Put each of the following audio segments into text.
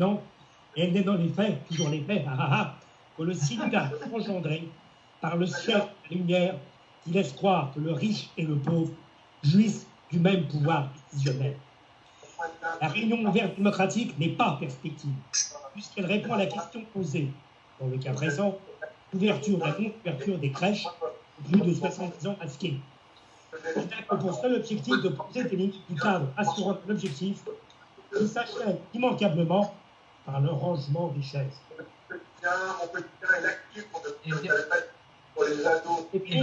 Non, elle n'est dans les faits, toujours les faits, ah, ah, ah, que le silica engendré par le ciel la lumière qui laisse croire que le riche et le pauvre jouissent du même pouvoir décisionnel. La réunion ouverte démocratique n'est pas perspective, puisqu'elle répond à la question posée. Dans le cas présent, l'ouverture ou la non-ouverture des crèches plus de 70 ans ski. C'est pour seul objectif de poser des limites du cadre assurant l'objectif qui s'achève immanquablement par le rangement des chaises. Et puis,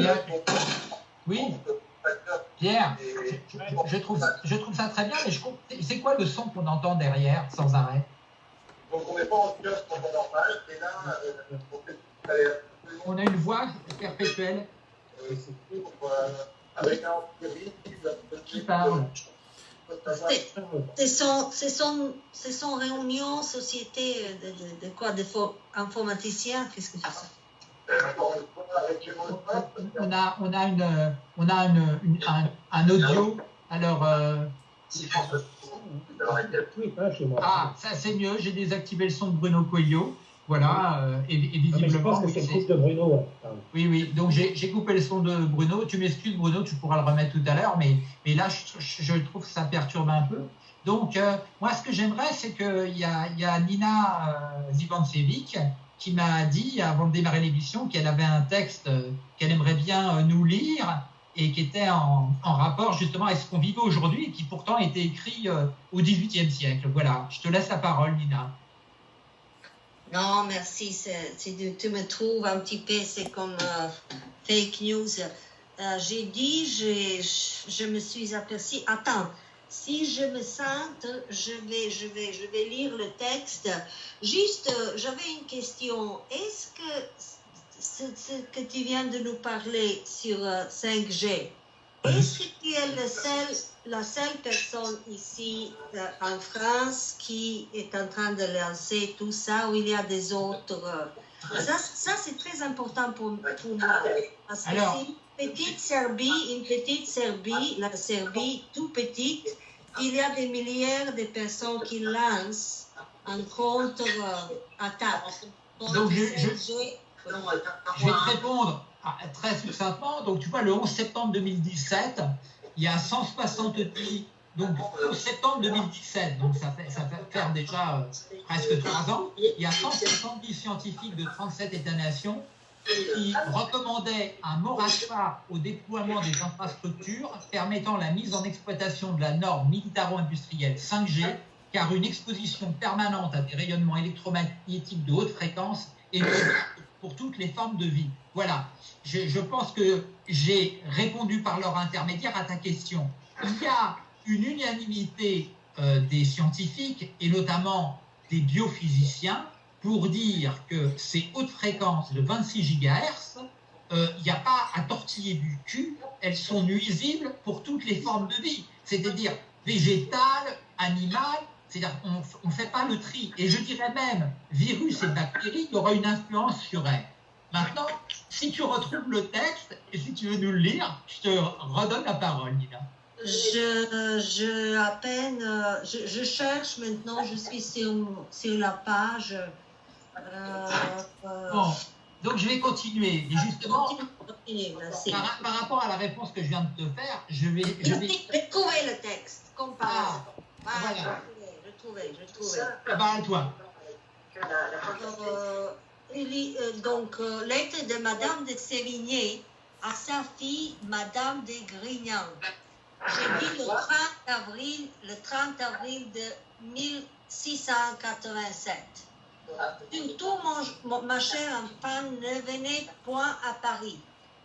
oui, Pierre, je, trouve, je trouve ça très bien, mais je c'est quoi le son qu'on entend derrière sans arrêt? Donc on n'est pas en kiosque normal, et là, euh, on a une voix perpétuelle. Qui parle c'est son, son, son réunion société de, de, de quoi D'informaticiens Qu'est-ce que c'est ça on a, on a, une, on a une, une un, un, audio. Alors. Euh... Ah, ça c'est mieux. J'ai désactivé le son de Bruno Coelho. Voilà, euh, et, et, visiblement. Ah, c'est de Bruno. Oui, oui. Donc j'ai coupé le son de Bruno. Tu m'excuses, Bruno, tu pourras le remettre tout à l'heure, mais, mais là, je, je, trouve que ça perturbe un peu. Donc, euh, moi, ce que j'aimerais, c'est qu'il y a, y a Nina euh, Zivancevic qui m'a dit, avant de démarrer l'émission, qu'elle avait un texte euh, qu'elle aimerait bien euh, nous lire et qui était en, en rapport justement avec ce qu'on vivait aujourd'hui et qui pourtant était écrit au XVIIIe siècle. Voilà, je te laisse la parole, Nina. Non, merci. tu me trouves un petit peu, c'est comme uh, fake news. Uh, j'ai dit, je me suis aperçu. Attends, si je me sente, je vais, je vais, je vais lire le texte. Juste, j'avais une question. Est-ce que ce, que tu viens de nous parler sur 5G, est-ce que tu es le seul, la seule personne ici euh, en France qui est en train de lancer tout ça ou il y a des autres euh, Ça, ça c'est très important pour, pour moi. Parce que Alors, une petite Serbie, une petite Serbie, la Serbie tout petite, il y a des milliers de personnes qui lancent un contre-attaque. Donc, je, je, je, vais te répondre très succinctement. Donc, tu vois, le 11 septembre 2017, il y a 170, donc 11 septembre 2017, donc ça fait, ça fait faire déjà euh, presque trois ans, il y a 170 scientifiques de 37 États-nations qui recommandait un moratoire au déploiement des infrastructures permettant la mise en exploitation de la norme militaro-industrielle 5G, car une exposition permanente à des rayonnements électromagnétiques de haute fréquence est pour toutes les formes de vie. Voilà, je, pense que j'ai répondu par leur intermédiaire à ta question. Il y a une unanimité euh, des scientifiques et notamment des biophysiciens pour dire que ces hautes fréquences de 26 GHz, il n'y a pas à tortiller du cul, elles sont nuisibles pour toutes les formes de vie, c'est-à-dire végétales, animales, c'est-à-dire qu'on ne fait pas le tri. Et je dirais même, virus et bactéries, il y aura une influence sur elles. Maintenant, si tu retrouves le texte et si tu veux nous le lire, je te redonne la parole, Nina. Je, je à peine, je, je cherche maintenant, je suis sur, sur la page euh, bon, donc je vais continuer. Et justement, par, par, rapport à la réponse que je viens de te faire, je vais. Je vais... Trouvé le texte. Ah, ah, voilà. Je trouvais, je trouvais. À toi. Euh, euh, donc, euh, lettre de Madame de Sévigné à sa fille, Madame de Grignan. J'ai dit le 30 avril, le 30 avril de 1687. Surtout, mon, ma chère enfant, ne venez point à Paris.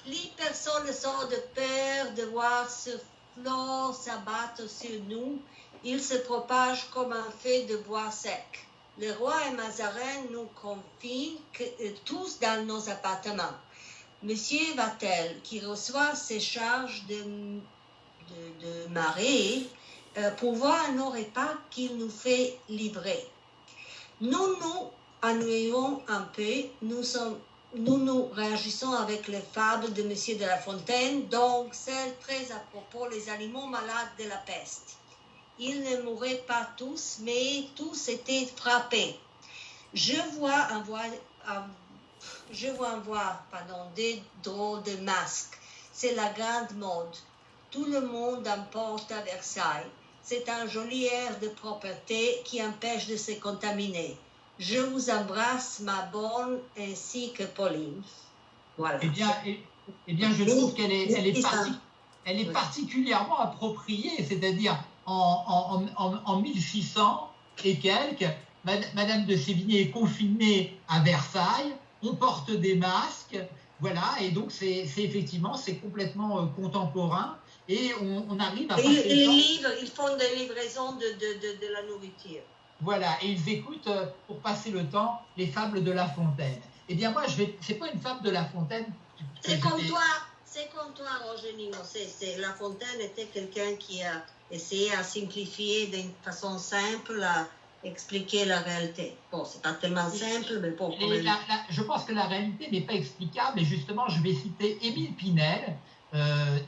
Plus personne ne sort de peur de voir ce flot s'abattre sur nous. Il se propage comme un feu de bois sec. Le roi et Mazarin nous confient euh, tous dans nos appartements. Monsieur Vatel, qui reçoit ses charges de, de, de marée, euh, nos repas qu'il nous fait livrer. Nous nous ennuyons un peu, nous, nous réagissons avec les fables de M. de La Fontaine, donc celle très à propos les animaux malades de la peste. Ils ne mouraient pas tous, mais tous étaient frappés. Je vois en voir, je vois voir pardon, des drôles de masques. C'est la grande mode. Tout le monde en porte à Versailles. C'est un joli air de propreté qui empêche de se contaminer. Je vous embrasse, ma bonne, ainsi que Pauline. Voilà. Eh bien, eh, eh bien je trouve qu'elle est, elle est, elle est particulièrement appropriée, c'est-à-dire en, en, en, 1600 et quelques, Madame de Sévigné est confinée à Versailles, on porte des masques, voilà, et donc c'est effectivement, c'est complètement euh, contemporain, et on, arrive à... Et les livres, ils font des livraisons de, de, de, la nourriture. Voilà, et ils écoutent, euh, pour passer le temps, les fables de La Fontaine. Eh bien moi, je vais... C'est pas une fable de La Fontaine. C'est comme toi, c'est comme toi, Roger C'est, La Fontaine était quelqu'un qui a essayé à simplifier d'une façon simple, à expliquer la réalité. Bon, c'est pas tellement simple, mais pour je pense que la réalité n'est pas explicable, et justement, je vais citer Émile Pinel, euh,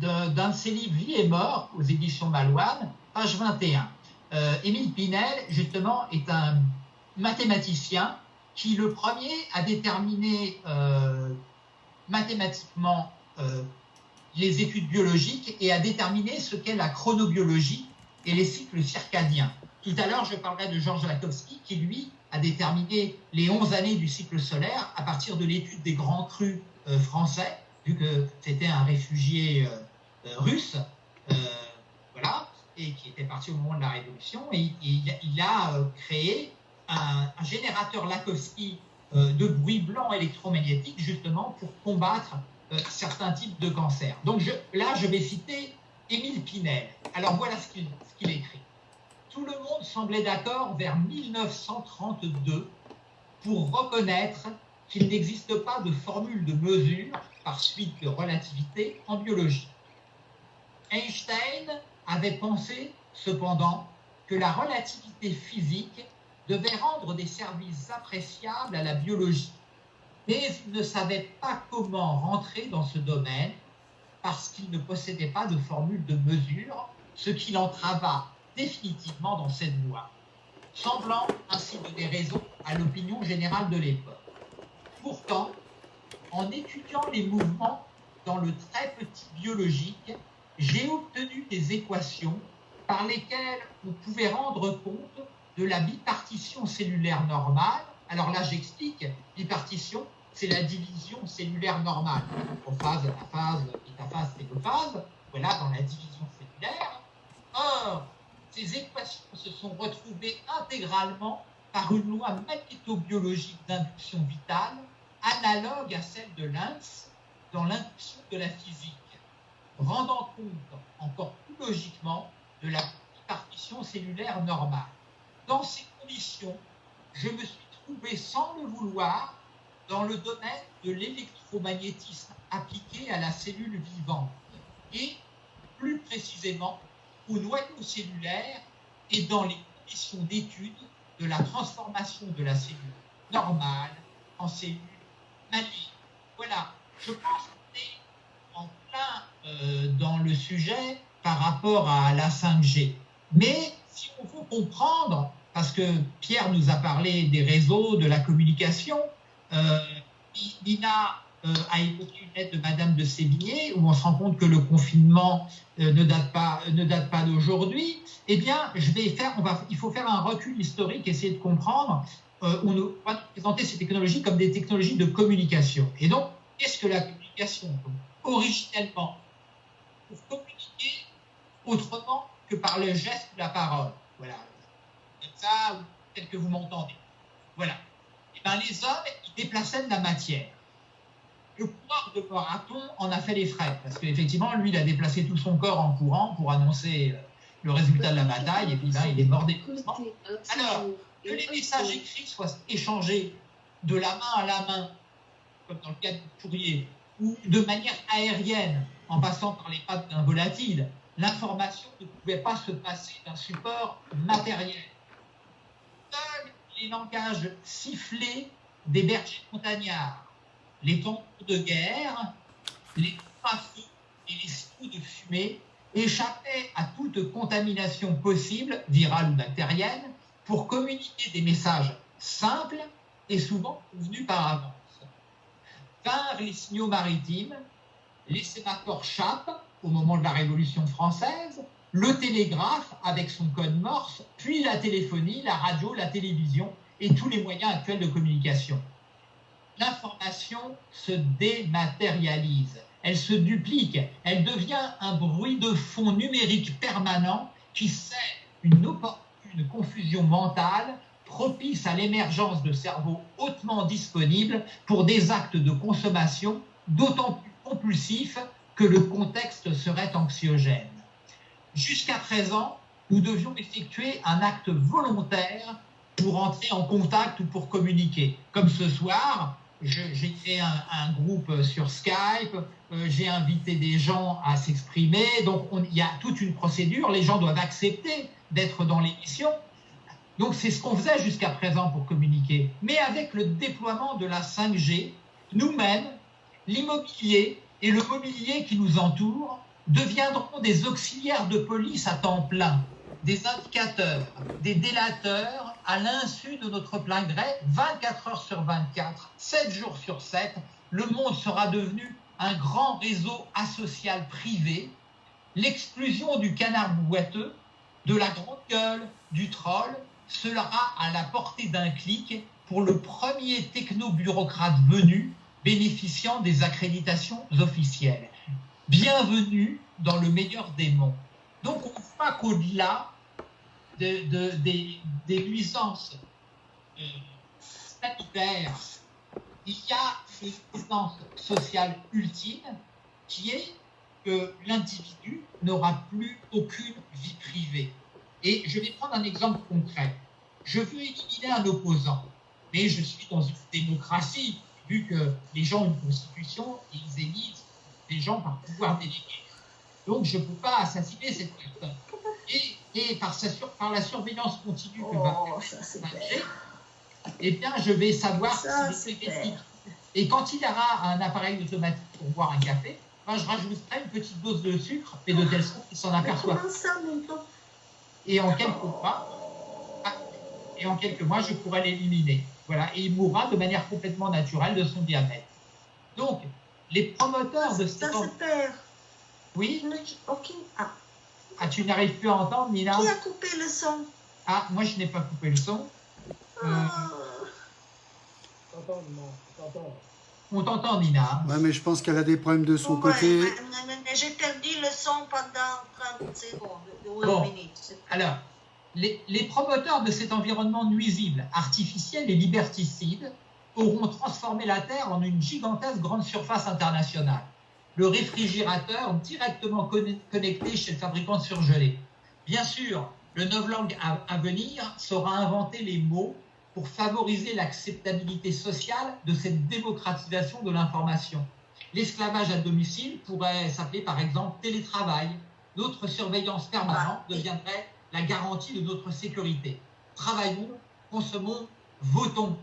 d'un de ses livres Vie et mort, aux éditions Malouane, page 21. Euh, Émile Pinel, justement, est un mathématicien qui, le premier, a déterminé euh, mathématiquement euh, les études biologiques et à déterminer ce qu'est la chronobiologie et les cycles circadiens. Tout à l'heure, je parlerai de Georges Lakowski qui, lui, a déterminé les 11 années du cycle solaire à partir de l'étude des grands crus euh, français, vu que c'était un réfugié euh, russe, voilà, et qui était parti au moment de la Révolution. Et, il a créé un, générateur Lakowski de bruit blanc électromagnétique, justement pour combattre euh, certains types de cancers. Donc là, je vais citer Émile Pinel. Alors voilà ce qu'il écrit. Tout le monde semblait d'accord vers 1932 pour reconnaître qu'il n'existe pas de formule de mesure par suite de relativité en biologie. Einstein avait pensé cependant que la relativité physique devait rendre des services appréciables à la biologie mais ne savait pas comment rentrer dans ce domaine parce qu'il ne possédait pas de formule de mesure, ce qui l'entrava définitivement dans cette voie, semblant ainsi donner raison à l'opinion générale de l'époque. Pourtant, en étudiant les mouvements dans le très petit biologique, j'ai obtenu des équations par lesquelles on pouvait rendre compte de la bipartition cellulaire normale. Alors là, j'explique, bipartition, c'est la division cellulaire normale. Prophase, métaphase. Voilà, dans la division cellulaire. Or, ces équations se sont retrouvées intégralement par une loi magnétobiologique d'induction vitale analogue à celle de Lens dans l'induction de la physique, rendant compte encore plus logiquement de la partition cellulaire normale. Dans ces conditions, je me suis trouvé sans le vouloir dans le domaine de l'électromagnétisme appliqué à la cellule vivante et plus précisément au noyau cellulaire et dans les conditions d'étude de la transformation de la cellule normale en cellule maligne. Voilà, je pense qu'on est en plein euh, dans le sujet par rapport à la 5G. Mais si on veut comprendre, parce que Pierre nous a parlé des réseaux, de la communication, Nina euh, a évoqué une lettre de Madame de Sévigné où on se rend compte que le confinement euh, ne date pas, ne date pas d'aujourd'hui. Eh bien, je vais faire, on va, il faut faire un recul historique, essayer de comprendre. on va présenter ces technologies comme des technologies de communication. Et donc, qu'est-ce que la communication Originellement, pour communiquer autrement que par le geste ou la parole. Voilà. Comme ça, tel que vous m'entendez. Voilà. Eh bien, les hommes, ils déplaçaient de la matière. Le coureur de marathon en a fait les frais, parce qu'effectivement, lui, il a déplacé tout son corps en courant pour annoncer euh, le résultat de la bataille, et puis là, il est mort d'épuisement. Alors, que les messages écrits soient échangés de la main à la main, comme dans le cas du courrier, ou de manière aérienne, en passant par les pattes d'un volatile, l'information ne pouvait pas se passer d'un support matériel les langages sifflés des bergers montagnards, les tambours de guerre, les feux et les signaux de fumée échappaient à toute contamination possible, virale ou bactérienne, pour communiquer des messages simples et souvent convenus par avance. Vinrent les signaux maritimes, les sémaphores chape au moment de la Révolution française, le télégraphe avec son code morse, puis la téléphonie, la radio, la télévision et tous les moyens actuels de communication. L'information se dématérialise, elle se duplique, elle devient un bruit de fond numérique permanent qui sert une confusion mentale propice à l'émergence de cerveaux hautement disponibles pour des actes de consommation d'autant plus compulsifs que le contexte serait anxiogène. Jusqu'à présent, nous devions effectuer un acte volontaire pour entrer en contact ou pour communiquer. Comme ce soir, j'ai créé un, groupe sur Skype, euh, j'ai invité des gens à s'exprimer, donc il y a toute une procédure, les gens doivent accepter d'être dans l'émission. Donc c'est ce qu'on faisait jusqu'à présent pour communiquer. Mais avec le déploiement de la 5G, nous-mêmes, l'immobilier et le mobilier qui nous entoure deviendront des auxiliaires de police à temps plein, des indicateurs, des délateurs à l'insu de notre plein gré, 24 heures sur 24, 7 jours sur 7. Le monde sera devenu un grand réseau asocial privé. L'exclusion du canard boiteux, de la grande gueule, du troll, sera à la portée d'un clic pour le premier techno-bureaucrate venu bénéficiant des accréditations officielles bienvenue dans le meilleur des mondes. Donc on voit qu'au-delà de, des, nuisances euh, sanitaires, il y a une nuisance sociale ultime qui est que l'individu n'aura plus aucune vie privée. Et je vais prendre un exemple concret. Je veux éliminer un opposant, mais je suis dans une démocratie, vu que les gens ont une constitution, ils élisent des gens par pouvoir délégué. Donc je ne peux pas assassiner cette personne. Et, par, par, la surveillance continue que va oh, faire eh bien, je vais savoir si c'est Et quand il aura un appareil automatique pour boire un café, ben, je rajouterai une petite dose de sucre et de telle sorte qu'il s'en aperçoit. Et en quelques mois, ah, et en quelques mois, je pourrai l'éliminer. Voilà, et il mourra de manière complètement naturelle de son diabète. Donc, les promoteurs de cette... Ça se perd. Oui Ok. Ah. ah. tu n'arrives plus à entendre, Nina Qui a coupé le son? Ah, moi je n'ai pas coupé le son. Ah. Euh... On t'entend, Nina. Ouais, mais je pense qu'elle a des problèmes de son côté. J'ai perdu le son pendant 30 secondes, bon. Alors, les, les promoteurs de cet environnement nuisible, artificiel et liberticide auront transformé la Terre en une gigantesque grande surface internationale. Le réfrigérateur directement connecté chez le fabricant de surgelés. Bien sûr, le novlangue à venir saura inventer les mots pour favoriser l'acceptabilité sociale de cette démocratisation de l'information. L'esclavage à domicile pourrait s'appeler par exemple télétravail. Notre surveillance permanente deviendrait la garantie de notre sécurité. Travaillons, consommons, votons.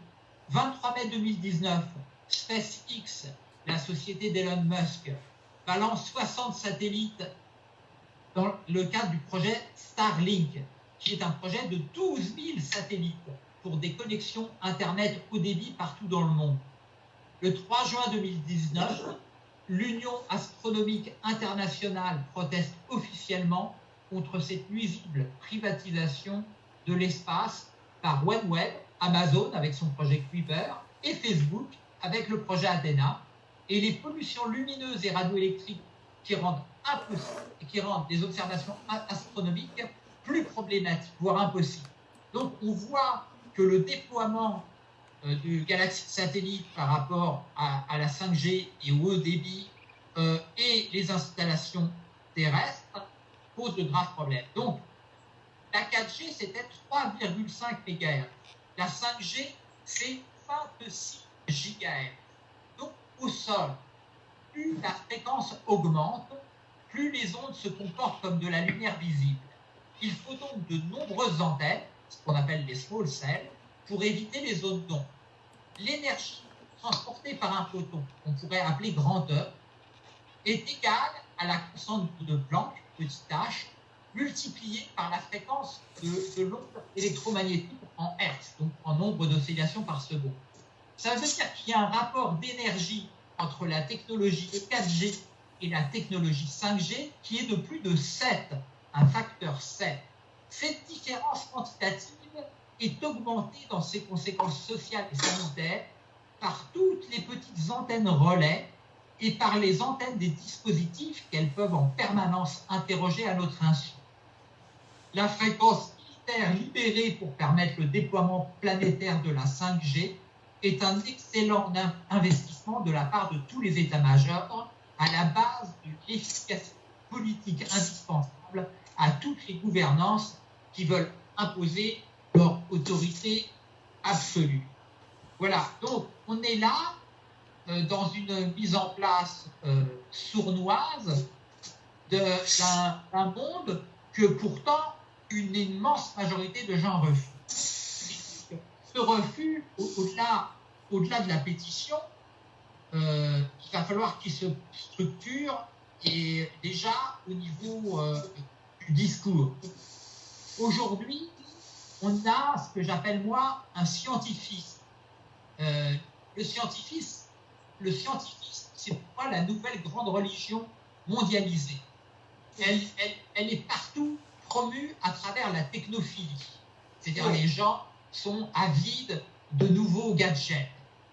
23 mai 2019, SpaceX, la société d'Elon Musk, balance 60 satellites dans le cadre du projet Starlink, qui est un projet de 12 000 satellites pour des connexions Internet haut débit partout dans le monde. Le 3 juin 2019, l'Union astronomique internationale proteste officiellement contre cette nuisible privatisation de l'espace par OneWeb, Amazon avec son projet Kuiper et Facebook avec le projet Athena et les pollutions lumineuses et radioélectriques qui rendent impossible qui rendent les observations astronomiques plus problématiques, voire impossibles. Donc on voit que le déploiement euh, du galaxie satellite par rapport à, la 5G et au haut débit euh, et les installations terrestres pose de graves problèmes. Donc la 4G c'était 3,5 MHz. La 5G, c'est 26 GHz. Donc, au sol, plus la fréquence augmente, plus les ondes se comportent comme de la lumière visible. Il faut donc de nombreuses antennes, ce qu'on appelle les small cells, pour éviter les zones d'onde. L'énergie transportée par un photon, qu'on pourrait appeler grandeur, est égale à la constante de Planck, petit h, multiplié par la fréquence de, l'onde électromagnétique en Hertz, donc en nombre d'oscillations par seconde. Ça veut dire qu'il y a un rapport d'énergie entre la technologie 4G et la technologie 5G qui est de plus de 7, un facteur 7. Cette différence quantitative est augmentée dans ses conséquences sociales et sanitaires par toutes les petites antennes relais et par les antennes des dispositifs qu'elles peuvent en permanence interroger à notre insu. La fréquence militaire libérée pour permettre le déploiement planétaire de la 5G est un excellent investissement de la part de tous les États-majors à la base de l'efficacité politique indispensable à toutes les gouvernances qui veulent imposer leur autorité absolue. Voilà, donc on est là euh, dans une mise en place euh, sournoise d'un monde que pourtant une immense majorité de gens refusent. Ce refus, au-delà au de la pétition, euh, il va falloir qu'il se structure et déjà au niveau du discours. Aujourd'hui, on a ce que j'appelle moi un scientifique. le scientifique, le scientifique, c'est pour moi la nouvelle grande religion mondialisée. Elle, elle, est partout promue à travers la technophilie. C'est-à-dire les gens sont avides de nouveaux gadgets.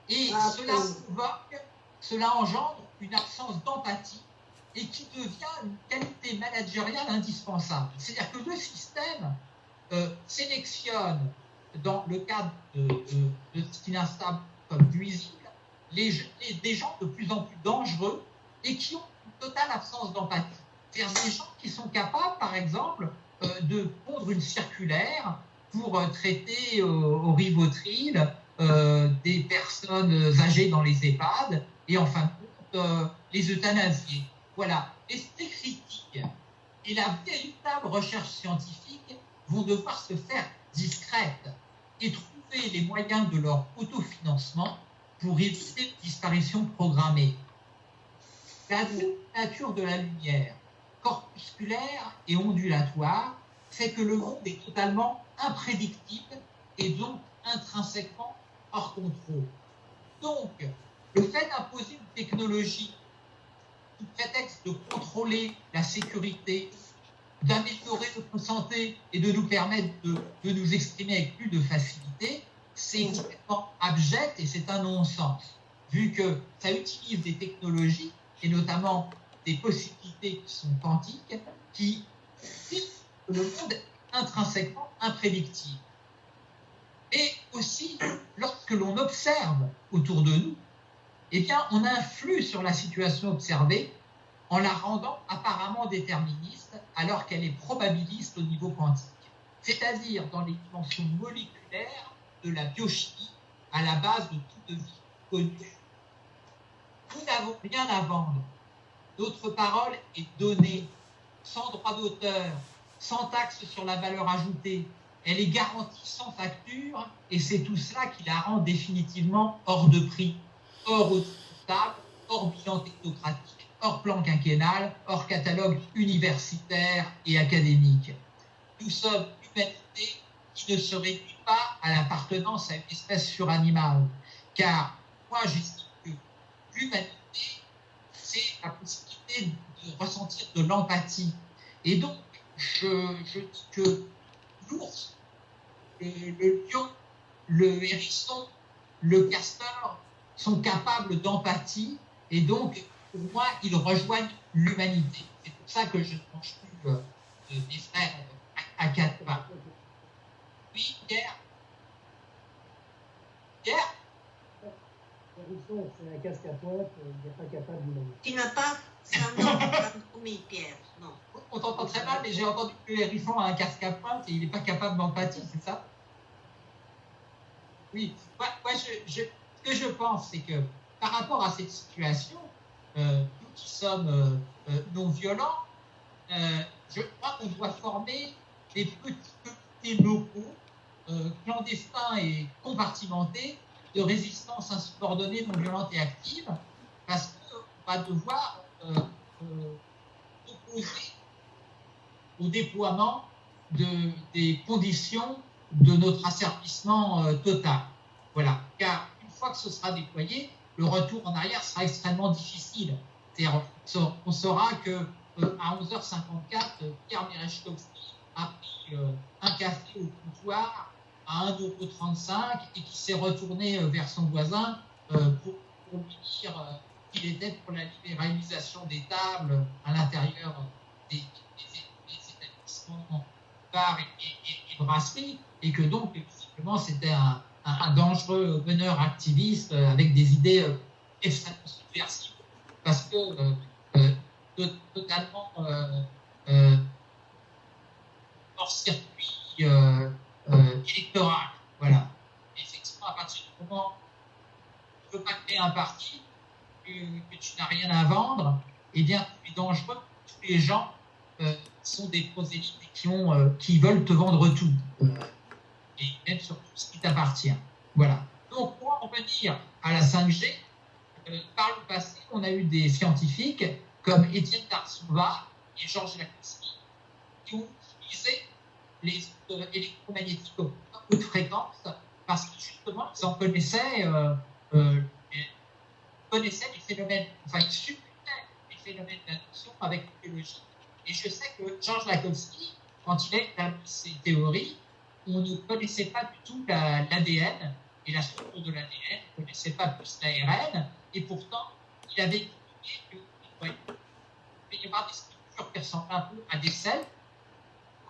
Et ah, cela provoque, cela engendre une absence d'empathie et qui devient une qualité managériale indispensable. C'est-à-dire que le système euh, sélectionne, dans le cadre de, de, de ce qu'il installe comme nuisible, les, des gens de plus en plus dangereux et qui ont une totale absence d'empathie. C'est-à-dire des gens qui sont capables, par exemple, euh, de pondre une circulaire pour euh, traiter euh, au Rivotril des personnes âgées dans les EHPAD et en fin de compte les euthanasier. Voilà. Et ces critiques et la véritable recherche scientifique vont devoir se faire discrètes et trouver les moyens de leur autofinancement pour éviter une disparition programmée. La nature de la lumière, corpusculaire et ondulatoire, fait que le monde est totalement imprédictible et donc intrinsèquement hors contrôle. Donc, le fait d'imposer une technologie sous prétexte de contrôler la sécurité, d'améliorer notre santé et de nous permettre de, de nous exprimer avec plus de facilité, c'est complètement abject et c'est un non-sens, vu que ça utilise des technologies, et notamment des possibilités qui sont quantiques, qui le monde est intrinsèquement imprédictible. Et aussi, lorsque l'on observe autour de nous, eh bien, on influe sur la situation observée en la rendant apparemment déterministe, alors qu'elle est probabiliste au niveau quantique. C'est-à-dire dans les dimensions moléculaires, de la biochimie à la base de toute vie connue. Nous n'avons rien à vendre. Notre parole est donnée sans droit d'auteur, sans taxe sur la valeur ajoutée. Elle est garantie sans facture et c'est tout cela qui la rend définitivement hors de prix, hors stable, hors bilan technocratique, hors plan quinquennal, hors catalogue universitaire et académique. Nous sommes humanité qui ne se réduit pas à l'appartenance à une espèce suranimale. Car moi, j'estime que l'humanité, c'est la possibilité de ressentir de l'empathie. Et donc, je, dis que l'ours, le, lion, le hérisson, le castor sont capables d'empathie et donc, pour moi, ils rejoignent l'humanité. C'est pour ça que je pense plus euh, des frères à quatre oui, Pierre. Pierre Hérisson, c'est un casque à pointe, il n'est pas capable de Tu n'as pas C'est un oui, Pierre, non. On t'entend très mal, mais j'ai entendu que Hérisson a un casque à pointe et il n'est pas capable d'empathie, c'est ça? Oui, moi, je, ce que je pense, c'est que par rapport à cette situation, euh, nous qui sommes euh, euh, non violents, je crois qu'on doit former des petits comités locaux euh, clandestin et compartimenté de résistance insubordonnée, non violente et active, parce qu'on va devoir euh, au déploiement de, des conditions de notre asservissement euh, total. Voilà. Car une fois que ce sera déployé, le retour en arrière sera extrêmement difficile. On saura que euh, à 11h54, Pierre Merechkovski a pris euh, un café au comptoir à 1,35€ et qui s'est retourné vers son voisin pour, lui dire qu'il était pour la libéralisation des tables à l'intérieur des, bars et, et brasseries et que donc, c'était un, dangereux meneur activiste euh, avec des idées euh, extrêmement subversives, parce que euh, totalement hors circuit électoral. Voilà. effectivement, à partir du moment où tu ne veux pas créer un parti, que, tu n'as rien à vendre, eh bien, tu es dangereux. Tous les gens sont des prosélytes qui, ont, qui veulent te vendre tout et même sur tout ce qui t'appartient. Voilà. Donc, pour en revenir à la 5G, euh, par le passé, on a eu des scientifiques comme Étienne Tarsouva et Georges Lakowski qui ont utilisé les ondes électromagnétiques haute fréquence parce que justement, ils en connaissaient, euh, euh, connaissaient les phénomènes, enfin, ils supportaient les phénomènes d'induction avec la biologie. Et je sais que Georges Lakowski, quand il a établi ses théories, on ne connaissait pas du tout l'ADN et la structure de l'ADN, on ne connaissait pas plus l'ARN, et pourtant, il avait expliqué qu'il y avoir des structures qui ressemblent un peu à des selles.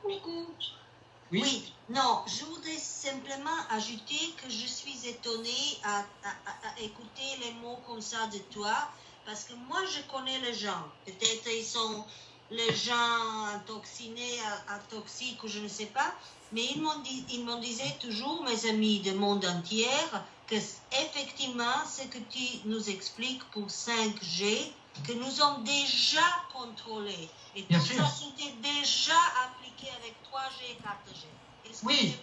Coucou. Oui. oui. non, je voudrais simplement ajouter que je suis étonnée à, à, écouter les mots comme ça de toi, parce que moi, je connais les gens. Peut-être ils sont les gens intoxinés, toxiques ou je ne sais pas, mais ils m'ont disait toujours, mes amis du monde entier, que effectivement, ce que tu nous expliques pour 5G, que nous avons déjà contrôlé. Et tout ça, c'était déjà appliqué avec 3G et 4G. Est-ce oui.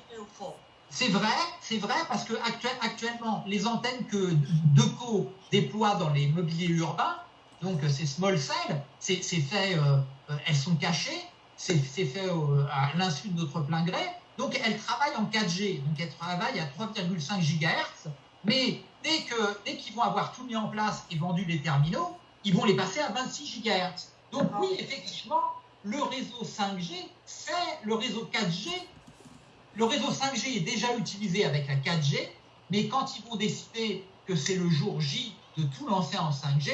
C'est vrai, c'est vrai parce que actuellement, les antennes que Deco déploie dans les mobiliers urbains, donc c'est small cell, c'est fait, euh, euh, elles sont cachées, c'est fait euh, à l'insu de notre plein gré. Donc, elles travaillent en 4G. Donc, elles travaillent à 3,5 GHz. Mais dès qu'ils dès qu'ils vont avoir tout mis en place et vendu les terminaux, ils vont les passer à 26 GHz. Donc, oui, effectivement, le réseau 5G fait le réseau 4G. Le réseau 5G est déjà utilisé avec la 4G, mais quand ils vont décider que c'est le jour J de tout lancer en 5G,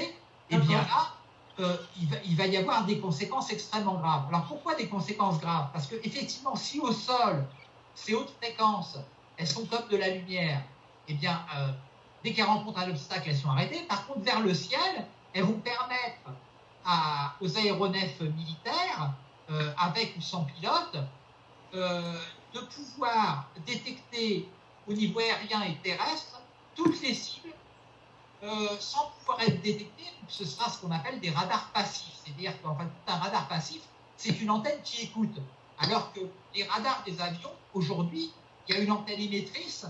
eh bien là, euh, il, va, y avoir des conséquences extrêmement graves. Alors pourquoi des conséquences graves? Parce que effectivement, si au sol, ces hautes fréquences, elles sont comme de la lumière, eh bien, euh, dès qu'elles rencontrent un obstacle, elles sont arrêtées. Par contre, vers le ciel, elles vont permettre aux aéronefs militaires, euh, avec ou sans pilote, de pouvoir détecter au niveau aérien et terrestre toutes les cibles euh, sans pouvoir être détecté, ce sera ce qu'on appelle des radars passifs. C'est-à-dire qu'en fait, un radar passif, c'est une antenne qui écoute. Alors que les radars des avions, aujourd'hui, il y a une antenne émettrice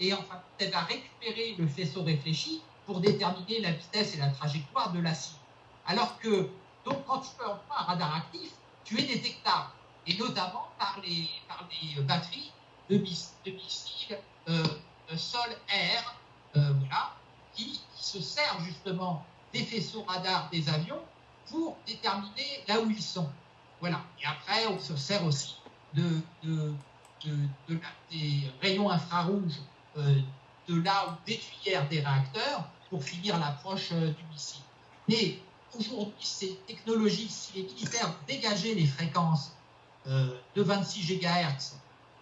et enfin, elle va récupérer le faisceau réfléchi pour déterminer la vitesse et la trajectoire de la cible. Alors que, donc, quand tu peux employer un radar actif, tu es détectable, et notamment par les, par les batteries de, missiles euh, sol-air, euh, voilà, qui, se sert justement des faisceaux radars des avions pour déterminer là où ils sont. Voilà. Et après, on se sert aussi de, des rayons infrarouges euh, de là où des tuyères des réacteurs pour finir l'approche euh, du missile. Mais aujourd'hui, ces technologies, si les militaires dégager les fréquences euh, de 26 GHz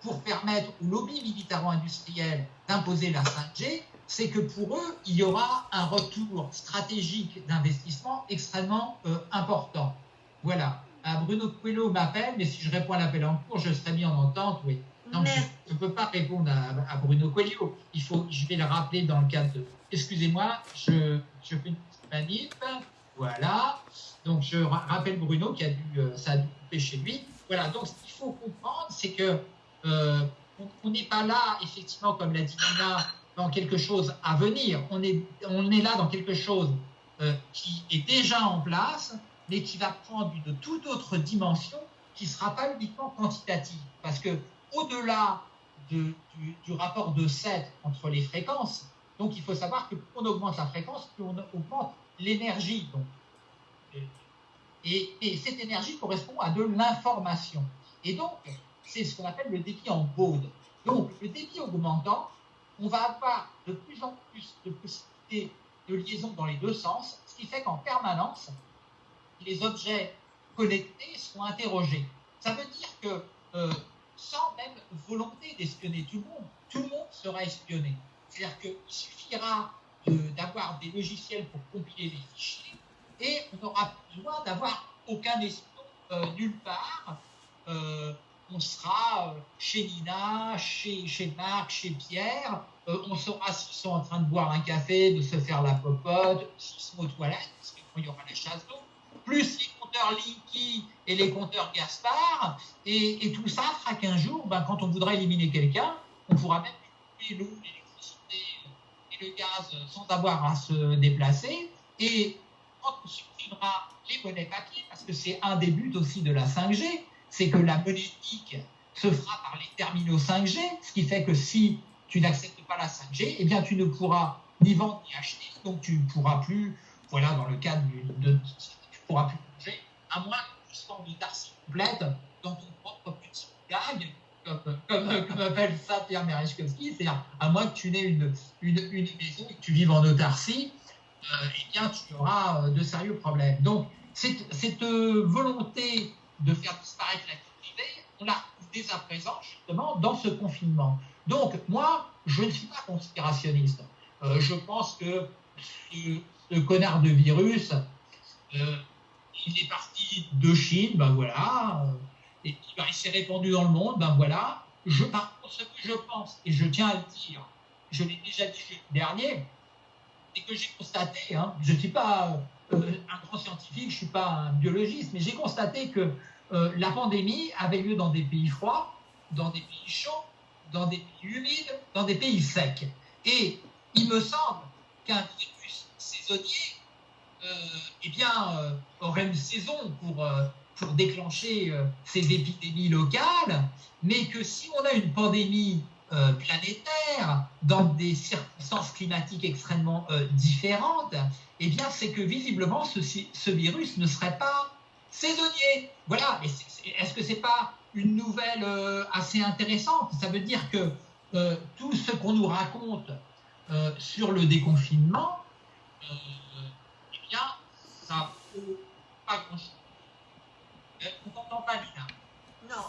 pour permettre au lobby militaro-industriel d'imposer la 5G, c'est que pour eux, il y aura un retour stratégique d'investissement extrêmement euh, important. Voilà. Ah, Bruno Coelho m'appelle, mais si je réponds à l'appel en cours, je serai mis en entente, oui. Donc, je ne peux pas répondre à, Bruno Coelho. Il faut, je vais le rappeler dans le cadre de. Excusez-moi, je, je, fais une petite manip. Voilà. Donc, je rappelle Bruno qui a dû, euh, ça a dû couper chez lui. Voilà. Donc, ce qu'il faut comprendre, c'est que euh, on n'est pas là, effectivement, comme l'a dit Nina, dans quelque chose à venir. On est, on est là dans quelque chose euh, qui est déjà en place, mais qui va prendre une toute autre dimension qui ne sera pas uniquement quantitative. Parce que au-delà du, rapport de 7 entre les fréquences, donc il faut savoir que on augmente la fréquence, plus on augmente l'énergie. Et, et, cette énergie correspond à de l'information. Et donc, c'est ce qu'on appelle le débit en baud. Donc, le débit augmentant, on va avoir de plus en plus de possibilités de liaison dans les deux sens, ce qui fait qu'en permanence, les objets connectés sont interrogés. Ça veut dire que euh, sans même volonté d'espionner tout le monde, tout le monde sera espionné. C'est-à-dire qu'il suffira d'avoir des logiciels pour compiler les fichiers et on n'aura besoin d'avoir aucun espion euh, nulle part. Euh, on sera chez Nina, chez, Marc, chez Pierre, on saura s'ils sont en train de boire un café, de se faire la popote, s'ils sont aux toilettes, parce qu'il y aura la chasse d'eau plus les compteurs Linky et les compteurs Gaspard. Et, tout ça fera qu'un jour, ben, quand on voudra éliminer quelqu'un, on pourra même couper l'eau, l'électricité et le gaz sans avoir à se déplacer. Et quand on supprimera les monnaies papier, parce que c'est un des buts aussi de la 5G, c'est que la monétique se fera par les terminaux 5G, ce qui fait que si tu n'acceptes pas la 5G, eh bien tu ne pourras ni vendre ni acheter, donc tu ne pourras plus, voilà, dans le cadre de, pourras plus manger, à moins que tu sois en autarcie complète dans ton propre petit gag, comme, comme, appelle ça Pierre Merechkowski, c'est-à-dire à moins que tu n'aies une, une, une, maison et que tu vives en autarcie, euh, eh bien tu auras euh, de sérieux problèmes. Donc cette, cette euh, volonté de faire disparaître la vie privée, on l'a dès à présent justement dans ce confinement. Donc moi, je ne suis pas conspirationniste. Euh, je pense que ce, connard de virus, euh, il est parti de Chine, ben voilà, euh, et puis ben, il s'est répandu dans le monde, ben voilà. Je, par contre, ce que je pense, et je tiens à le dire, je l'ai déjà dit le dernier, c'est que j'ai constaté, hein, je ne suis pas un grand scientifique, je ne suis pas un biologiste, mais j'ai constaté que euh, la pandémie avait lieu dans des pays froids, dans des pays chauds, dans des pays humides, dans des pays secs. Et il me semble qu'un virus saisonnier euh, eh bien, euh, aurait une saison pour, pour déclencher ces épidémies locales, mais que si on a une pandémie planétaire dans des circonstances climatiques extrêmement différentes, eh bien, c'est que visiblement, ce, ce, virus ne serait pas saisonnier. Voilà. Est-ce que c'est pas une nouvelle assez intéressante? Ça veut dire que tout ce qu'on nous raconte sur le déconfinement, ça vaut pas grand-chose. On t'entend pas, Lina. Non.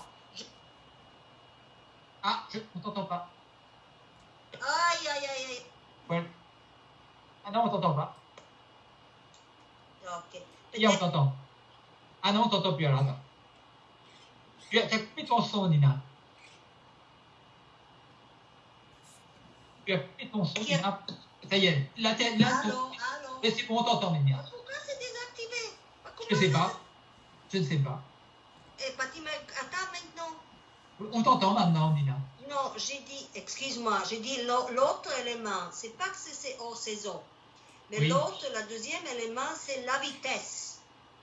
Ah, je... on t'entend pas. Aïe, aïe, aïe, aïe. Ouais. Ah non, on t'entend pas. Ok. On t'entend. Ah non, on t'entend plus alors, attends. Tu as, coupé ton son, Nina. Tu as coupé ton son, Nina. Ça y est. Là, là, allô, Mais c'est bon, on t'entend, Nina. Je ne sais pas. Je ne sais pas. Et eh, attends maintenant. On t'entend maintenant, Nina. Non, j'ai dit, excuse-moi, j'ai dit l'autre élément, c'est pas que c'est hors saison. Mais l'autre, le deuxième élément, c'est la vitesse.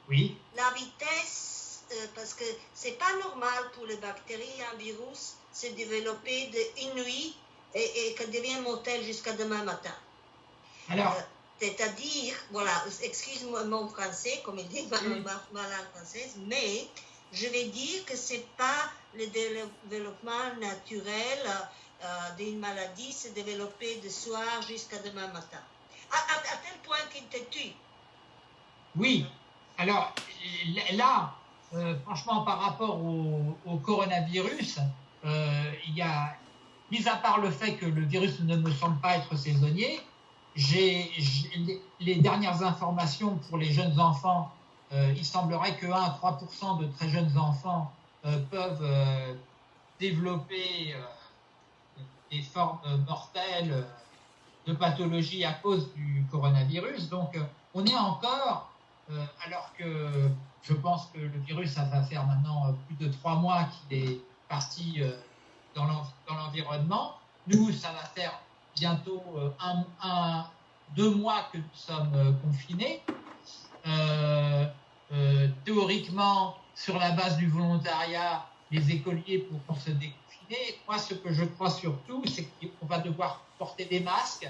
Oui. La vitesse, euh, parce que c'est pas normal pour les bactéries, un virus, se développer de une nuit et, et que devient mortel jusqu'à demain matin. Alors. Euh, c'est-à-dire, voilà, excuse-moi mon français, comme il dit langue française, mais je vais dire que ce n'est pas le développement naturel euh, d'une maladie se développer de soir jusqu'à demain matin. À, tel point qu'il te tue. Oui. Alors, là, euh, franchement, par rapport au, coronavirus, euh, il y a, mis à part le fait que le virus ne me semble pas être saisonnier, j'ai les dernières informations pour les jeunes enfants. Euh, il semblerait que 1 à 3% de très jeunes enfants peuvent développer des formes mortelles de pathologie à cause du coronavirus. Donc, on est encore, alors que je pense que le virus, ça va faire maintenant plus de trois mois qu'il est parti dans l'environnement. Nous, ça va faire bientôt euh, un, deux mois que nous sommes euh, confinés. Euh, théoriquement, sur la base du volontariat les écoliers pour se déconfiner. Moi, ce que je crois surtout, c'est qu'on va devoir porter des masques,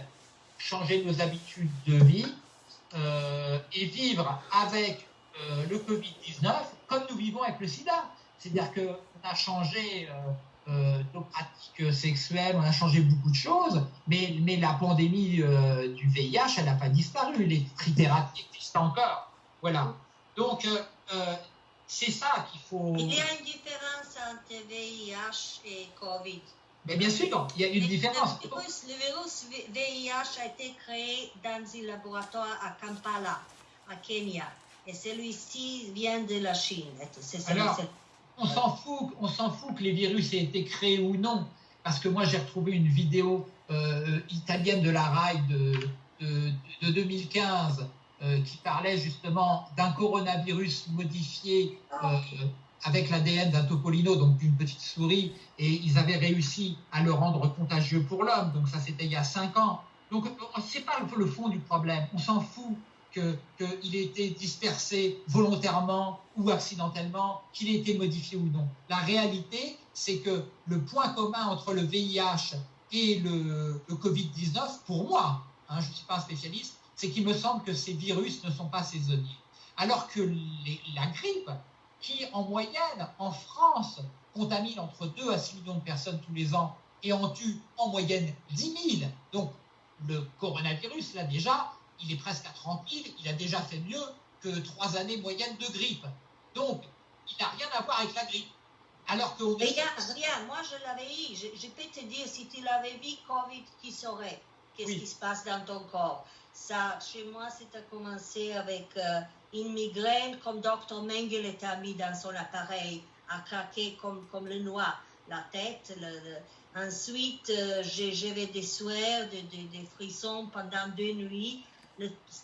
changer nos habitudes de vie euh, et vivre avec euh, le Covid-19 comme nous vivons avec le sida. C'est-à-dire qu'on a changé euh, nos pratiques sexuelles, on a changé beaucoup de choses, mais, mais la pandémie du VIH, elle n'a pas disparu. Les trithérapies existent encore. Voilà. Donc, c'est ça qu'il faut. Il y a une différence entre VIH et Covid. Mais bien sûr, il y a une différence. Le virus, VIH a été créé dans un laboratoire à Kampala, à Kenya. Et celui-ci vient de la Chine. Alors, on s'en fout, on s'en fout que les virus aient été créés ou non, parce que moi j'ai retrouvé une vidéo euh, italienne de la RAI de, de, 2015 euh, qui parlait justement d'un coronavirus modifié euh, avec l'ADN d'un topolino, donc d'une petite souris, et ils avaient réussi à le rendre contagieux pour l'homme. Donc ça, c'était il y a cinq ans. Donc c'est pas le fond du problème. On s'en fout qu'il ait été dispersé volontairement ou accidentellement, qu'il ait été modifié ou non. La réalité, c'est que le point commun entre le VIH et le, Covid-19, pour moi, hein, je ne suis pas un spécialiste, c'est qu'il me semble que ces virus ne sont pas saisonniers. Alors que la grippe, qui en moyenne, en France, contamine entre 2 à 6 millions de personnes tous les ans et en tue en moyenne 10 000. Donc le coronavirus, là déjà, il est presque à 30 000, il a déjà fait mieux que trois années moyennes de grippe. Donc, il n'a rien à voir avec la grippe. Alors que... Regarde, rien, moi je l'avais eu. Je, peux te dire, si tu l'avais vu, Covid, qui saurait? Qu'est-ce qui se passe dans ton corps? Ça, chez moi, c'était commencé avec euh, une migraine, comme Dr. Mengele a mis dans son appareil, à craquer comme, comme le noix, la tête. Ensuite, euh, j'avais des sueurs, des, des, frissons pendant deux nuits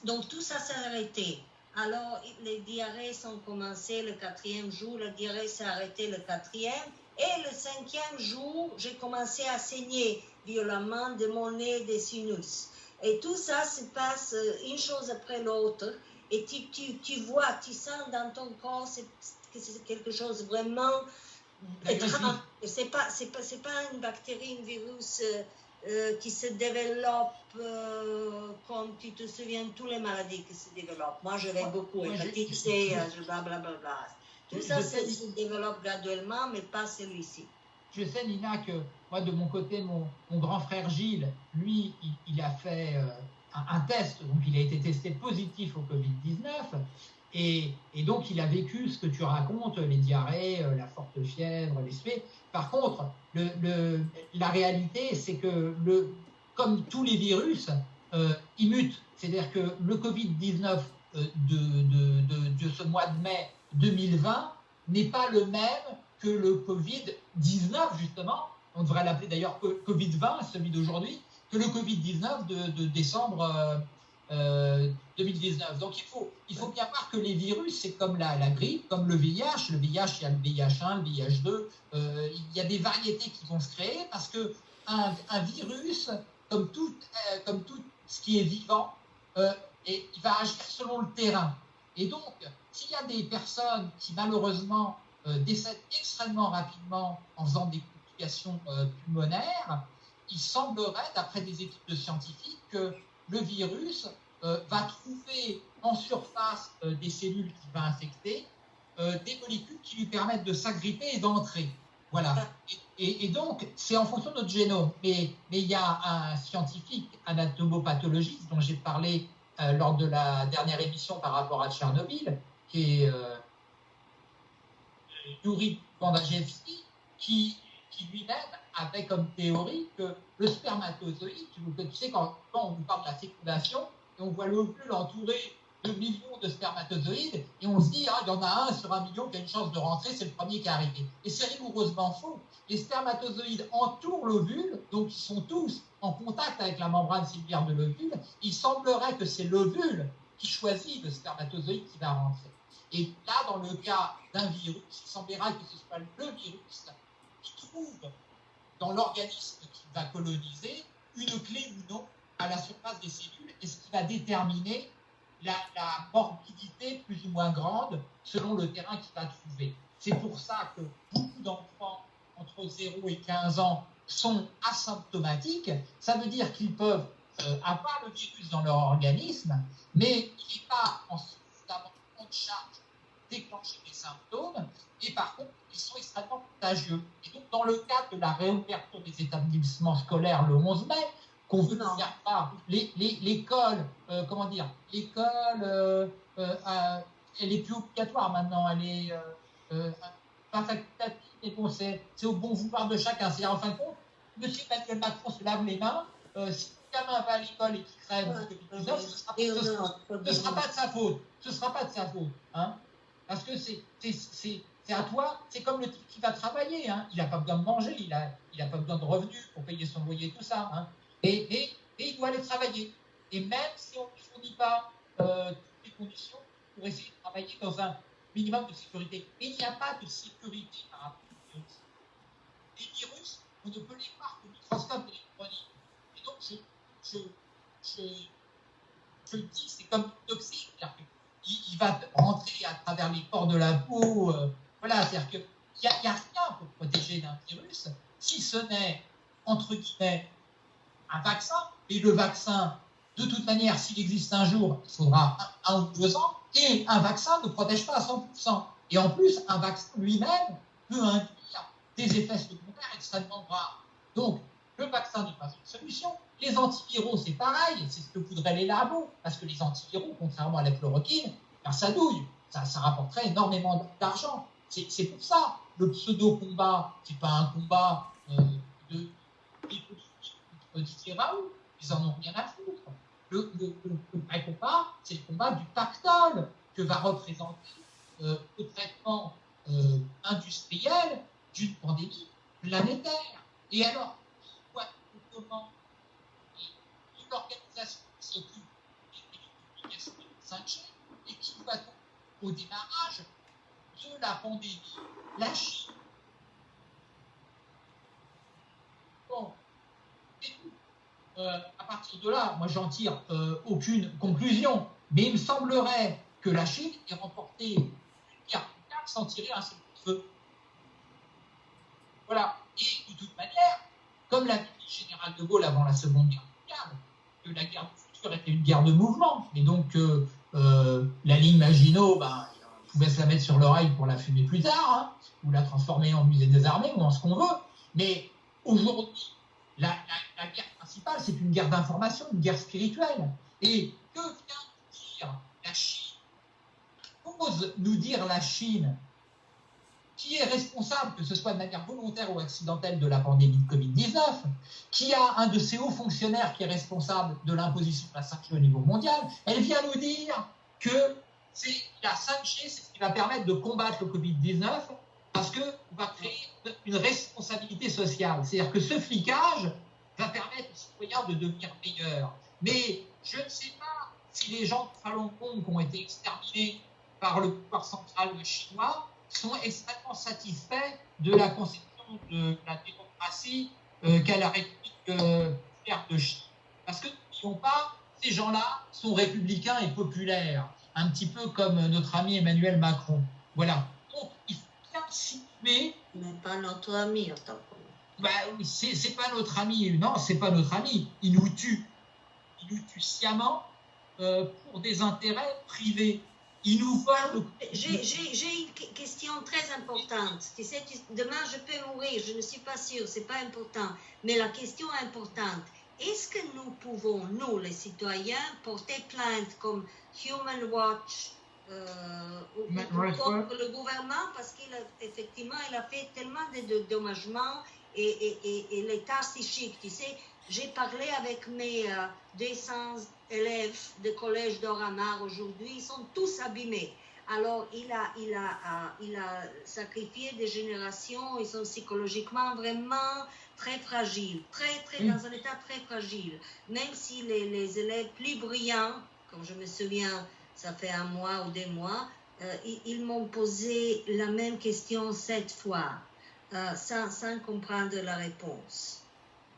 donc tout ça s'est arrêté. Alors les diarrhées sont commencées le quatrième jour, la diarrhée s'est arrêtée le quatrième. Et le cinquième jour, j'ai commencé à saigner violemment de mon nez des sinus. Et tout ça se passe euh, une chose après l'autre. Et tu, tu, tu, vois, tu sens dans ton corps que c'est quelque chose vraiment étrange. C'est pas, c'est pas, pas une bactérie, un virus. Euh, euh, qui se développe, euh, comme tu te souviens, toutes les maladies qui se développent. Moi, je vais beaucoup, hépatite C, blablabla. Tout ça se, développe graduellement, mais pas celui-ci. Je sais, Nina, que moi, de mon côté, mon, grand frère Gilles, lui, il, a fait euh, un, test, donc il a été testé positif au Covid-19. Et, donc, il a vécu ce que tu racontes, les diarrhées, euh, la forte fièvre, les suées. Par contre, la réalité, c'est que, comme tous les virus, euh, ils mutent. C'est-à-dire que le Covid-19 euh, de, ce mois de mai 2020 n'est pas le même que le Covid-19, justement. On devrait l'appeler d'ailleurs Covid-20, celui d'aujourd'hui, que le Covid-19 de, décembre 2019. Euh, Donc il faut, il faut bien voir que les virus, c'est comme la, la, grippe, comme le VIH. Le VIH, il y a le VIH1, le VIH2. Euh, il y a des variétés qui vont se créer parce que un, virus, comme tout, euh, comme tout ce qui est vivant, et, il va agir selon le terrain. Et donc, s'il y a des personnes qui malheureusement décèdent extrêmement rapidement en faisant des complications pulmonaires, il semblerait, d'après des études de scientifiques, que le virus euh, va trouver en surface euh, des cellules qu'il va infecter, euh, des molécules qui lui permettent de s'agripper et d'entrer. Voilà. Et, donc, c'est en fonction de notre génome. Mais, il y a un scientifique anatomopathologiste dont j'ai parlé lors de la dernière émission par rapport à Tchernobyl, qui est Yuri Bandajewski, qui, qui lui-même avait comme théorie que le spermatozoïde, tu sais, quand, on nous parle de la fécondation, on voit l'ovule entouré de millions de spermatozoïdes, et on se dit, ah, il y en a un sur un million qui a une chance de rentrer, c'est le premier qui est arrivé. Et c'est rigoureusement faux. Les spermatozoïdes entourent l'ovule, donc ils sont tous en contact avec la membrane cellulaire de l'ovule. Il semblerait que c'est l'ovule qui choisit le spermatozoïde qui va rentrer. Et là, dans le cas d'un virus, il semblera que ce soit le virus trouve dans l'organisme qui va coloniser une clé ou non à la surface des cellules et ce qui va déterminer la, morbidité plus ou moins grande selon le terrain qu'il va trouver. C'est pour ça que beaucoup d'enfants entre 0 et 15 ans sont asymptomatiques. Ça veut dire qu'ils peuvent euh, avoir le virus dans leur organisme, mais il n'est pas en de charge déclencher des symptômes, et par contre, ils sont extrêmement contagieux. Et donc, dans le cadre de la réouverture des établissements scolaires le 11 mai, qu'on veut faire part, l'école, euh, comment dire, l'école, euh, euh, elle est plus obligatoire maintenant, elle est pas facultative, mais bon, c'est au bon vouloir de chacun. C'est en fin de compte, M. Emmanuel Macron se lave les mains, si le gamin va à l'école et qu'il crève ce ne sera, pas de sa faute. Ce ne sera pas de sa faute. Hein parce que c'est à toi, c'est comme le type qui va travailler. Hein. Il n'a pas besoin de manger, il n'a il pas besoin de revenus pour payer son loyer, tout ça. Hein. Et, il doit aller travailler. Et même si on ne fournit pas euh, toutes les conditions pour essayer de travailler dans un minimum de sécurité. Et il n'y a pas de sécurité par rapport aux virus. Les virus, on ne peut les voir que microscope électronique. Et donc, je, dis, c'est comme toxique il, va rentrer à travers les pores de la peau. Euh, voilà, c'est-à-dire qu'il n'y a, rien pour protéger d'un virus, si ce n'est, entre guillemets, un vaccin. Et le vaccin, de toute manière, s'il existe un jour, il faudra un, ou deux ans. Et un vaccin ne protège pas à 100%. Et en plus, un vaccin lui-même peut induire des effets secondaires extrêmement graves. Donc, le vaccin n'est pas une solution. Les antiviraux, c'est pareil, c'est ce que voudraient les labos, parce que les antiviraux, contrairement à la chloroquine, ben, ça douille, ça rapporterait énormément d'argent. C'est pour ça, le pseudo-combat, c'est pas un combat euh, de Didier Raoult, ils en ont rien à foutre. Le, vrai combat, c'est le combat du pactole que va représenter euh, le traitement euh, industriel d'une pandémie planétaire. Et alors, comment une organisation qui s'occupe des publications de 5G et qui voit au démarrage la pandémie, la Chine. Bon, euh, à partir de là, moi j'en tire euh, aucune conclusion, mais il me semblerait que la Chine ait remporté une sans tirer un seul de feu. Voilà. Et de toute manière, comme l'a dit le général de Gaulle avant la Seconde Guerre mondiale, que la guerre du futur était une guerre de mouvement, et donc euh, euh, la ligne Maginot, ben, pouvait se la mettre sur l'oreille pour la fumer plus tard, hein, ou la transformer en musée des armées, ou en ce qu'on veut. Mais aujourd'hui, la, guerre principale, c'est une guerre d'information, une guerre spirituelle. Et que vient dire la Chine? Ose nous dire la Chine? Qui est responsable, que ce soit de manière volontaire ou accidentelle, de la pandémie de Covid-19, qui a un de ses hauts fonctionnaires qui est responsable de l'imposition de la 5G au niveau mondial, elle vient nous dire que c'est la 5G, c'est ce qui va permettre de combattre le Covid-19 parce qu'on va créer une responsabilité sociale. C'est-à-dire que ce flicage va permettre aux citoyens de devenir meilleurs. Mais je ne sais pas si les gens de Falun Gong qui ont été exterminés par le pouvoir central chinois sont extrêmement satisfaits de la conception de la démocratie euh, qu'a la République euh, de Chine. Parce que pas, ces gens-là sont républicains et populaires, un petit peu comme notre ami Emmanuel Macron. Voilà. Donc, il faut bien situer. Mais pas notre ami, en tant bah, c'est pas notre ami, non, c'est pas notre ami. Il nous tue. Il nous tue sciemment euh, pour des intérêts privés. J'ai une question très importante. Tu sais, demain je peux mourir, je ne suis pas sûre, c'est pas important. Mais la question importante, est-ce que nous pouvons, nous les citoyens, porter plainte comme Human Watch euh, ou, contre le gouvernement? Parce qu'effectivement il a fait tellement de, dommagements et, et, et l'état psychique, tu sais, j'ai parlé avec mes 200 euh, élèves de collège d'Oramar aujourd'hui, ils sont tous abîmés. Alors, il a, il, a, euh, il a sacrifié des générations, ils sont psychologiquement vraiment très fragiles, très, très, dans un état très fragile. Même si les, les, élèves plus brillants, comme je me souviens, ça fait un mois ou deux mois, euh, ils, m'ont posé la même question sept fois, sans, sans comprendre la réponse.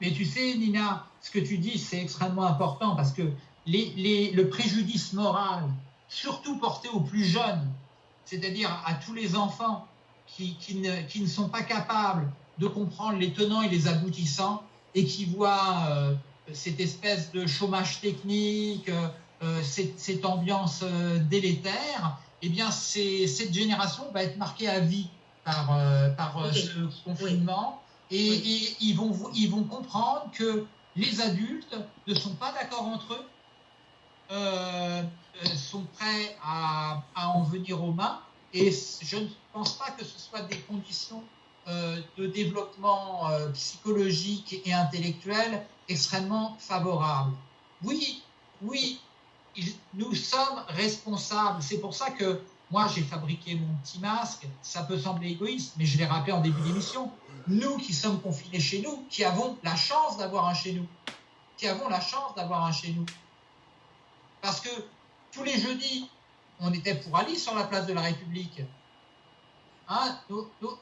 Mais tu sais, Nina, ce que tu dis, c'est extrêmement important parce que le préjudice moral, surtout porté aux plus jeunes, c'est-à-dire à tous les enfants qui, ne, sont pas capables de comprendre les tenants et les aboutissants et qui voient euh, cette espèce de chômage technique, euh, euh, cette, ambiance délétère, eh bien, cette génération va être marquée à vie par, ce confinement. Et, ils, vont, ils vont comprendre que les adultes ne sont pas d'accord entre eux, sont prêts à, en venir aux mains. Et je ne pense pas que ce soit des conditions euh, de développement psychologique et intellectuel extrêmement favorables. Oui, oui, nous sommes responsables. C'est pour ça que moi, j'ai fabriqué mon petit masque. Ça peut sembler égoïste, mais je l'ai rappelé en début d'émission. Nous qui sommes confinés chez nous, qui avons la chance d'avoir un chez nous, qui avons la chance d'avoir un chez nous. Parce que tous les jeudis, on était pour Ali sur la place de la République. Hein,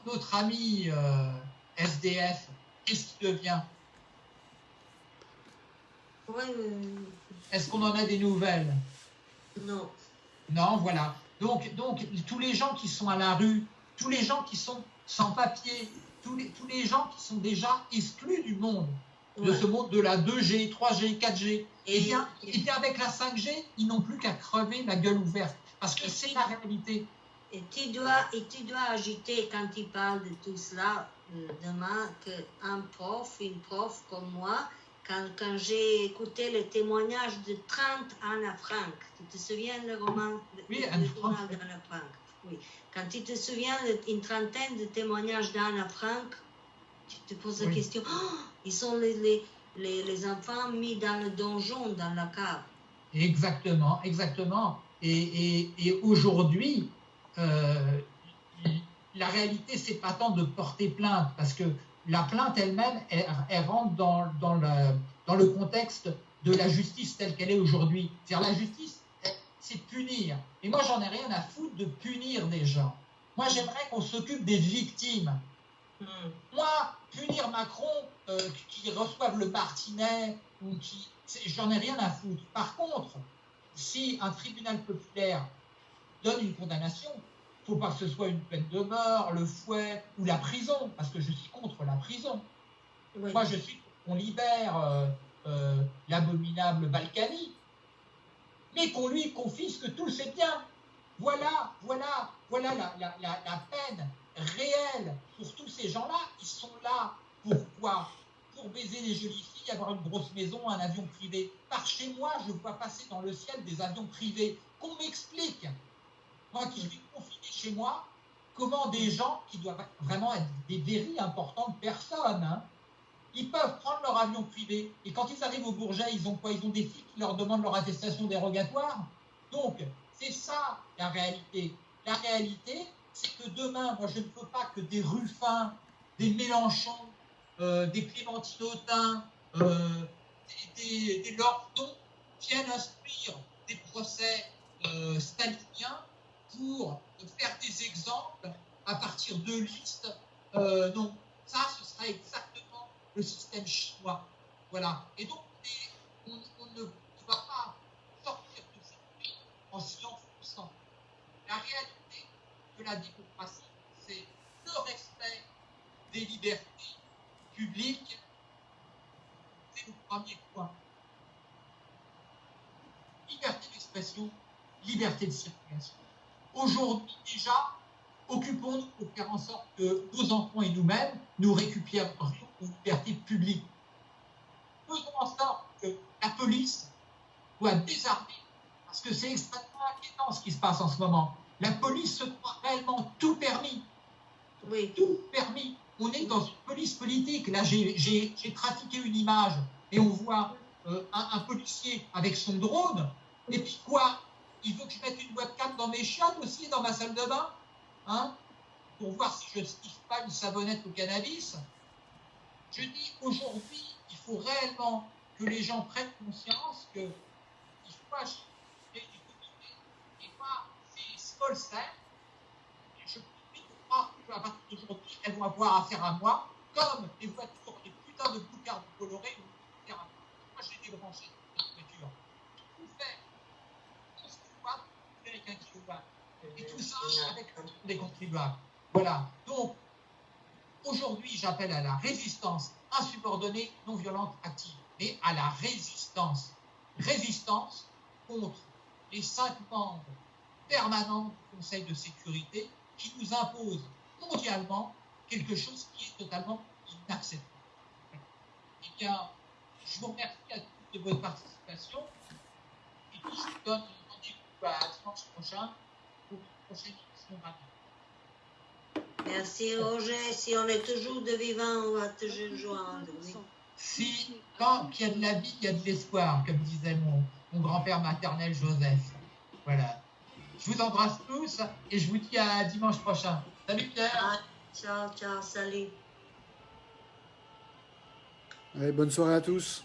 notre ami euh, SDF, qu'est-ce qu'il devient? Est-ce qu'on en a des nouvelles? Non. Non, voilà. Donc, donc, tous les gens qui sont à la rue, tous les gens qui sont sans papier, tous les, tous les gens qui sont déjà exclus du monde, de ce monde de la 2G, 3G, 4G, et, bien, et bien avec la 5G, ils n'ont plus qu'à crever la gueule ouverte. Parce que c'est la réalité. Et tu dois, et tu dois agiter quand tu parles de tout cela euh, demain qu'un prof, une prof comme moi, quand, quand j'ai écouté le témoignage de 30 Anna Frank, tu te souviens le roman oui, le journal d'Anna Frank Oui. Quand tu te souviens d'une trentaine de témoignages d'Anna Frank, tu te poses la question, oh, ils sont les, les, les, enfants mis dans le donjon, dans la cave. Exactement, exactement. Et, et, et aujourd'hui, euh, la réalité, c'est pas tant de porter plainte, parce que la plainte elle-même, elle, rentre dans, dans, le, dans le contexte de la justice telle qu'elle est aujourd'hui. C'est-à-dire la justice, c'est punir. Et moi, j'en ai rien à foutre de punir des gens. Moi, j'aimerais qu'on s'occupe des victimes. Hmm. Moi, punir Macron, euh, qui reçoive le Martinet, ou qui, j'en ai rien à foutre. Par contre, si un tribunal populaire donne une condamnation, faut pas que ce soit une peine de mort, le fouet ou la prison, parce que je suis contre la prison. Moi, je suis qu'on libère euh, euh, l'abominable Balkany, mais qu'on lui confisque tous ses biens. Voilà, voilà, voilà la, la, la, peine réelle pour tous ces gens-là. Ils sont là pourquoi Pour baiser les jolies filles, avoir une grosse maison, un avion privé. Par chez moi, je vois passer dans le ciel des avions privés. Qu'on m'explique moi qui suis confiné chez moi, comment des gens qui doivent vraiment être des very importantes personnes, hein, ils peuvent prendre leur avion privé et quand ils arrivent au Bourget, ils ont quoi? Ils ont des filles qui leur demandent leur attestation dérogatoire. Donc, c'est ça la réalité. La réalité, c'est que demain, moi, je ne veux pas que des Ruffins, des Mélenchon, euh, des Clémentine Autain, euh, des, des, viennent instruire des procès euh, staliniens pour faire des exemples à partir de listes. Non, ça, ce sera exactement le système chinois. Voilà. Et donc, on, ne va pas sortir de cette en s'y enfonçant. La de la démocratie, c'est le respect des libertés publiques. C'est le premier point. Liberté d'expression, liberté de circulation. Aujourd'hui déjà, occupons-nous pour faire en sorte que nos enfants et nous-mêmes, nous récupérions une liberté publique. Faisons en sorte que la police soit désarmée, parce que c'est extrêmement inquiétant ce qui se passe en ce moment. La police se croit réellement tout permis. Oui. Tout permis. On est dans une police politique. Là, j'ai trafiqué une image et on voit euh, un, un policier avec son drone. Et puis quoi? Il faut que je mette une webcam dans mes chiottes aussi, dans ma salle de bain, hein, pour voir si je ne sniffe pas une savonnette au cannabis. Je dis aujourd'hui, il faut réellement que les gens prennent conscience que il faut agir Olsen. Je continue de croire que à partir d'aujourd'hui, elles vont avoir affaire à moi, comme les voitures, les putains de boucards colorés, etc. Moi, j'ai débranché La voiture. Tout fait, 11 kW avec 1 kW. Et tout ça avec des contribuables. Voilà. Donc, aujourd'hui, j'appelle à la résistance insubordonnée, non violente, active, mais à la résistance. Résistance contre les cinq membres permanents du Conseil de sécurité qui nous imposent mondialement quelque chose qui est totalement inacceptable. Eh bien, je vous remercie à tous de votre participation et je vous donne rendez-vous à dimanche prochain pour une prochaine émission Merci Roger. Si on est toujours de vivant, on va toujours joindre. Si, tant qu'il y a de la vie, il y a de l'espoir, comme disait mon, mon grand-père maternel Joseph. Voilà. Je vous embrasse tous et je vous dis à dimanche prochain. Salut Pierre. Ciao, ciao, salut. Allez, bonne soirée à tous.